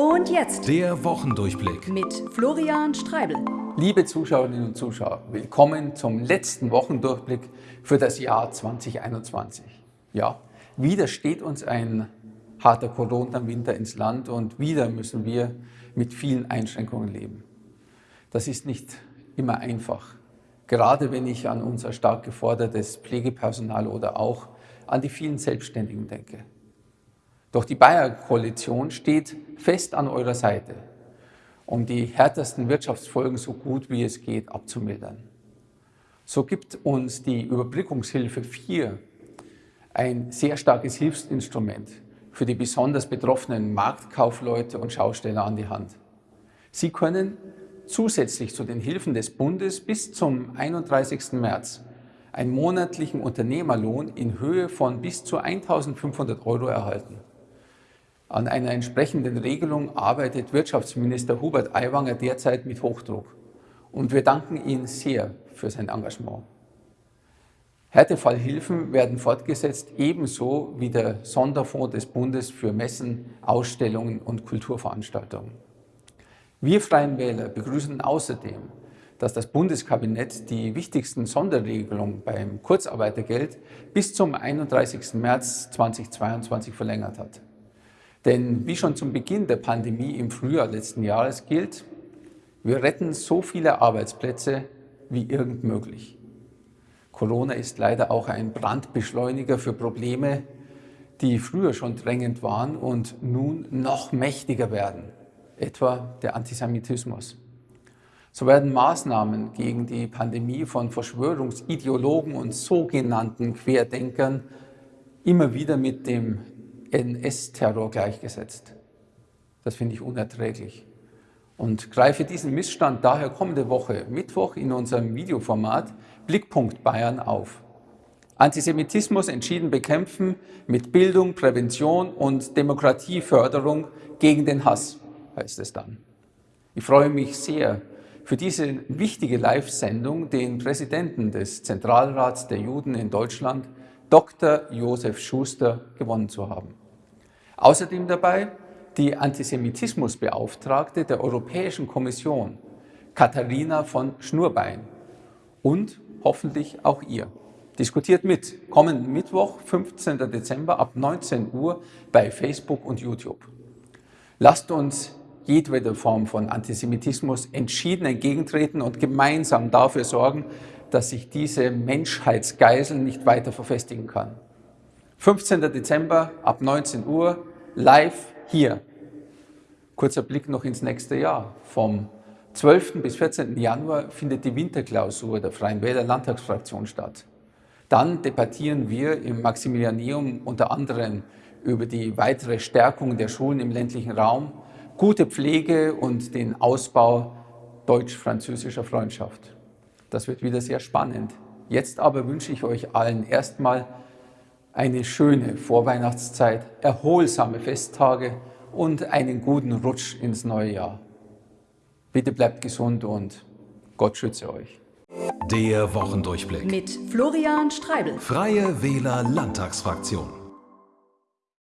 Und jetzt der Wochendurchblick mit Florian Streibel. Liebe Zuschauerinnen und Zuschauer, willkommen zum letzten Wochendurchblick für das Jahr 2021. Ja, wieder steht uns ein harter Corona-Winter ins Land und wieder müssen wir mit vielen Einschränkungen leben. Das ist nicht immer einfach, gerade wenn ich an unser stark gefordertes Pflegepersonal oder auch an die vielen Selbstständigen denke. Doch die Bayer-Koalition steht fest an eurer Seite, um die härtesten Wirtschaftsfolgen so gut wie es geht abzumildern. So gibt uns die Überbrückungshilfe 4 ein sehr starkes Hilfsinstrument für die besonders betroffenen Marktkaufleute und Schausteller an die Hand. Sie können zusätzlich zu den Hilfen des Bundes bis zum 31. März einen monatlichen Unternehmerlohn in Höhe von bis zu 1.500 Euro erhalten. An einer entsprechenden Regelung arbeitet Wirtschaftsminister Hubert Aiwanger derzeit mit Hochdruck. Und wir danken ihm sehr für sein Engagement. Härtefallhilfen werden fortgesetzt, ebenso wie der Sonderfonds des Bundes für Messen, Ausstellungen und Kulturveranstaltungen. Wir Freien Wähler begrüßen außerdem, dass das Bundeskabinett die wichtigsten Sonderregelungen beim Kurzarbeitergeld bis zum 31. März 2022 verlängert hat. Denn wie schon zum Beginn der Pandemie im Frühjahr letzten Jahres gilt, wir retten so viele Arbeitsplätze wie irgend möglich. Corona ist leider auch ein Brandbeschleuniger für Probleme, die früher schon drängend waren und nun noch mächtiger werden, etwa der Antisemitismus. So werden Maßnahmen gegen die Pandemie von Verschwörungsideologen und sogenannten Querdenkern immer wieder mit dem NS-Terror gleichgesetzt. Das finde ich unerträglich und greife diesen Missstand daher kommende Woche, Mittwoch, in unserem Videoformat Blickpunkt Bayern auf. Antisemitismus entschieden bekämpfen mit Bildung, Prävention und Demokratieförderung gegen den Hass, heißt es dann. Ich freue mich sehr, für diese wichtige Live-Sendung den Präsidenten des Zentralrats der Juden in Deutschland, Dr. Josef Schuster, gewonnen zu haben. Außerdem dabei die Antisemitismusbeauftragte der Europäischen Kommission, Katharina von Schnurbein. Und hoffentlich auch ihr. Diskutiert mit. Kommenden Mittwoch, 15. Dezember ab 19 Uhr bei Facebook und YouTube. Lasst uns jedwede Form von Antisemitismus entschieden entgegentreten und gemeinsam dafür sorgen, dass sich diese Menschheitsgeisel nicht weiter verfestigen kann. 15. Dezember ab 19 Uhr live hier. Kurzer Blick noch ins nächste Jahr. Vom 12. bis 14. Januar findet die Winterklausur der Freien Wähler Landtagsfraktion statt. Dann debattieren wir im Maximilianeum unter anderem über die weitere Stärkung der Schulen im ländlichen Raum, gute Pflege und den Ausbau deutsch-französischer Freundschaft. Das wird wieder sehr spannend. Jetzt aber wünsche ich euch allen erstmal eine schöne Vorweihnachtszeit, erholsame Festtage und einen guten Rutsch ins neue Jahr. Bitte bleibt gesund und Gott schütze euch. Der Wochendurchblick mit Florian Streibel. Freie Wähler Landtagsfraktion.